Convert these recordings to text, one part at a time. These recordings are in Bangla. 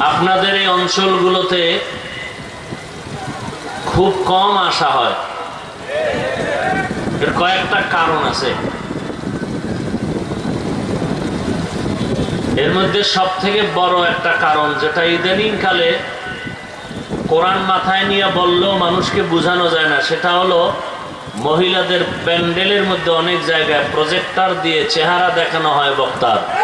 আপনাদের এই অঞ্চলগুলোতে খুব কম আসা হয়। এর কয়েকটা কারণ আছে। এর মধ্যে সব থেকে বড় একটা কারণ, যেটা ইদানিং কালে কোরআন মাথায় নিয়ে বললেও মানুষকে বোঝানো যায় না, সেটা হলো মহিলাদের প্যান্ডেলের মধ্যে অনেক জায়গায় প্রজেক্টার দিয়ে চেহারা দেখানো হয় বক্তার।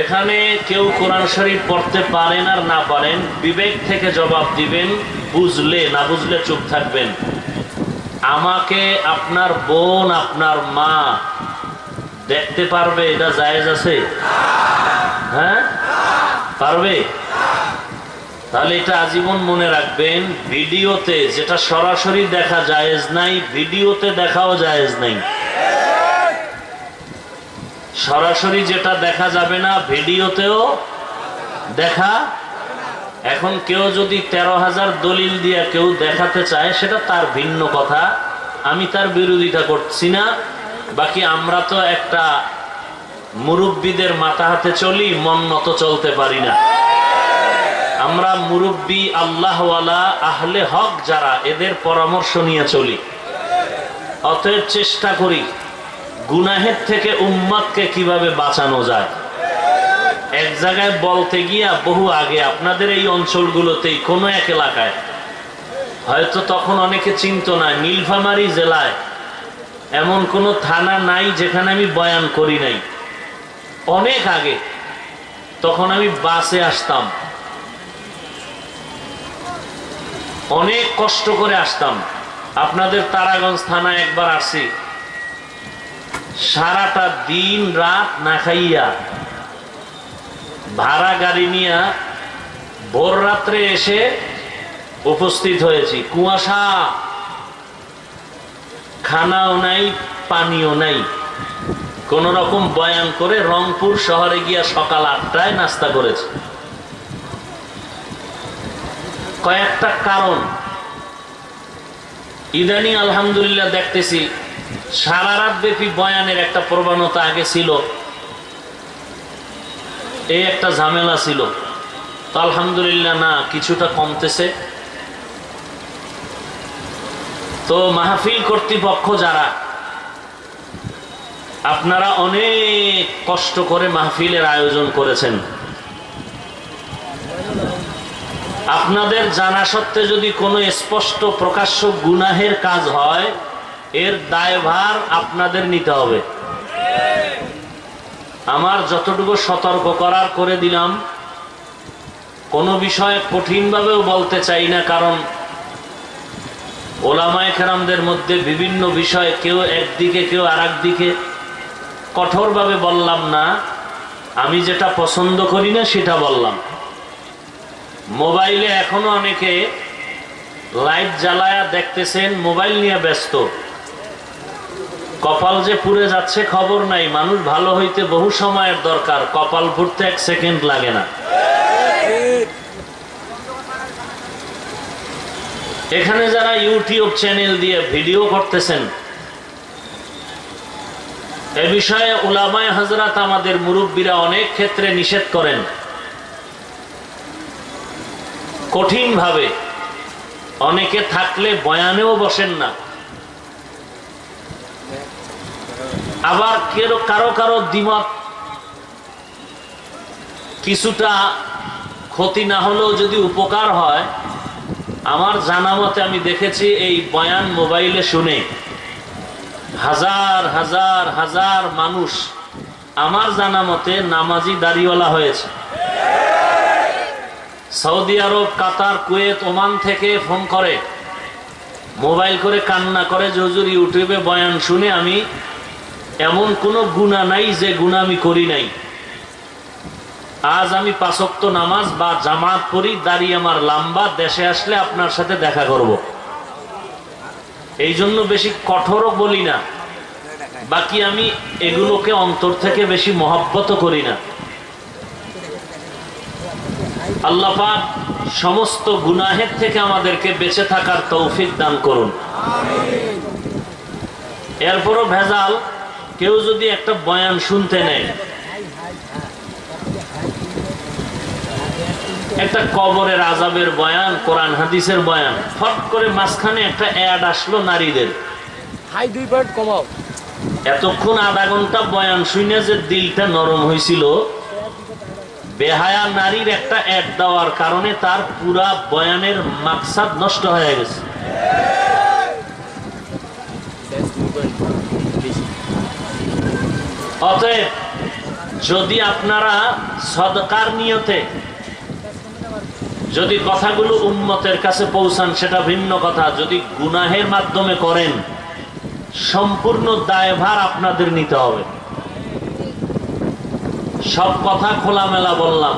এখানে কেউ কোরআন শরীফ পড়তে পারেন আর না পারেন, বিবেক থেকে জবাব দিবেন, বুঝলে না বুঝলে চুপ থাকবেন। আমাকে আপনার বোন, আপনার মা দেখতে পারবে, এটা জায়েজ আছে? হ্যাঁ? পারবে? তাহলে এটা আজীবন মনে রাখবেন, ভিডিওতে যেটা সরাসরি দেখা জায়েজ নাই, ভিডিওতে দেখাও জায়েজ নাই। সরাসরি যেটা দেখা যাবে না, ভিডিওতেও দেখা। এখন কেউ যদি তেরো হাজার দলিল দিয়ে কেউ দেখাতে চায়, সেটা তার ভিন্ন কথা। আমি তার বিরোধিতা করছি না। বাকি আমরা তো একটা মুরব্বীদের মাথা হাতে চলি, মন মতো চলতে পারি না। আমরা মুরব্বী, আল্লাহওয়ালা, আহলে হক যারা, এদের পরামর্শ নিয়ে চলি। অতএব চেষ্টা করি গুনাহের থেকে উম্মাদকে কীভাবে বাঁচানো যায়? এক জায়গায় বলতে গিয়া বহু আগে আপনাদের এই অঞ্চলগুলোতেই কোনো এক এলাকায়। হয়তো তখন অনেকে চিন্ত না, নীলফামারী জেলায় এমন কোনো থানা নাই যেখানে আমি বয়ান করি নাই। অনেক আগে তখন আমি বাসে আসতাম। অনেক কষ্ট করে আসতাম। আপনাদের তারাগঞ্জ থানায় একবার আসি সারাটা দিন রাত না খাইয়া ভাড়া গাড়ি নিয়ে ভোর রাত্রে এসে উপস্থিত হয়েছি। কুয়াশা। খানাও নাই, পানিও নাই। কোন রকম বয়ান করে রংপুর শহরে গিয়া সকাল আটটায় নাস্তা করেছে। কয়েকটা কারণ। ইদানিং আলহামদুলিল্লাহ দেখতেছি সারা রাত ব্যাপী বয়ানের একটা প্রবণতা আগে ছিল। এই একটা ঝামেলা ছিল। তো আলহামদুলিল্লাহ না, কিছুটা কমতেছে। তো মাহফিল কর্তৃপক্ষ যারা, আপনারা অনেক কষ্ট করে মাহফিলের আয়োজন করেছেন। আপনাদের জানা সত্ত্বে যদি কোনো স্পষ্ট প্রকাশ্য গুনাহের কাজ হয় এর দায়ভার আপনাদের নিতে হবে। আমার যতটুকু সতর্ক করার করে দিলাম, কোনো বিষয়ে কঠিনভাবেও বলতে চাই না, কারণ ওলামায় খেরামদের মধ্যে বিভিন্ন বিষয়ে কেউ একদিকে, কেউ আর দিকে কঠোরভাবে বললাম না। আমি যেটা পছন্দ করি না, সেটা বললাম। মোবাইলে এখনও অনেকে লাইট জ্বালায়া দেখতেছেন, মোবাইল নিয়ে ব্যস্ত। কপাল যে পুড়ে যাচ্ছে খবর নাই, মানুষ ভালো হইতে বহু সময়ের দরকার, কপাল পুড়তে এক সেকেন্ড লাগে না। এখানে যারা ইউটিউব চ্যানেল দিয়ে ভিডিও করতেছেন, এ বিষয়ে উলামায় হাজরাত আমাদের মুরব্বীরা অনেক ক্ষেত্রে নিষেধ করেন। কঠিনভাবে অনেকে থাকলে বয়ানেও বসেন না। আবার কেরো কারও কারও দ্বিমত? কিছুটা ক্ষতি না হলেও যদি উপকার হয়, আমার জানা মতে আমি দেখেছি এই বয়ান মোবাইলে শুনে হাজার হাজার হাজার মানুষ আমার জানা মতে নামাজি দাড়িওয়ালা হয়েছে। Saudi Arab, Qatar, Kuwait, Oman থেকে ফোন করে, মোবাইল করে কান্না করে জজুর ইউটিউবে বয়ান শুনে আমি এমন কোনো গুণা নাই যে গুণা আমি করি নাই। আজ আমি পাঁচক্ত নামাজ বা জামাত পড়ি দাঁড়িয়ে আমার লাম্বা দেশে আসলে আপনার সাথে দেখা করব। এই জন্য বেশি কঠোরও বলি না। বাকি আমি এগুলোকে অন্তর থেকে বেশি মহব্বত করি না। আল্লাপাক সমস্ত গুনাহের থেকে আমাদেরকে বেঁচে থাকার তৌফিক দান করুন। এরপরও ভেজাল কেউ যদি একটা বয়ান শুনতে নেয় একটা কবরের আজাবের বয়ান কোরআন হাদিসের বয়ান ফট করে মাঝখানে একটা অ্যাড আসলো নারীদের। হাই দুই কমাও। এতক্ষণ আধা ঘণ্টা বয়ান শুনে যে দিলটা নরম হয়েছিল বেহায়া নারীর একটা অ্যাড দেওয়ার কারণে তার পুরা বয়ানের মাকসাদ নষ্ট হয়ে গেছে ব্যাস দুই পয়েন্ট বেশি অতএব, যদি আপনারা সদকার নিয়তে যদি কথাগুলো উন্মতের কাছে পৌঁছান, সেটা ভিন্ন কথা। যদি গুনাহের মাধ্যমে করেন, সম্পূর্ণ দায়ভার আপনাদের নিতে হবে। সব কথা খোলামেলা বললাম।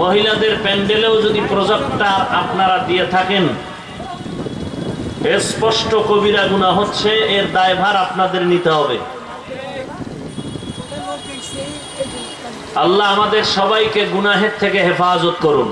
মহিলাদের প্যান্ডেলেও যদি প্রজেক্টার আপনারা দিয়ে থাকেন স্পষ্ট কবিরা গুণা হচ্ছে, এর দায়ভার আপনাদের নিতে হবে। আল্লাহ আমাদের সবাইকে গুনাহের থেকে হেফাজত করুন।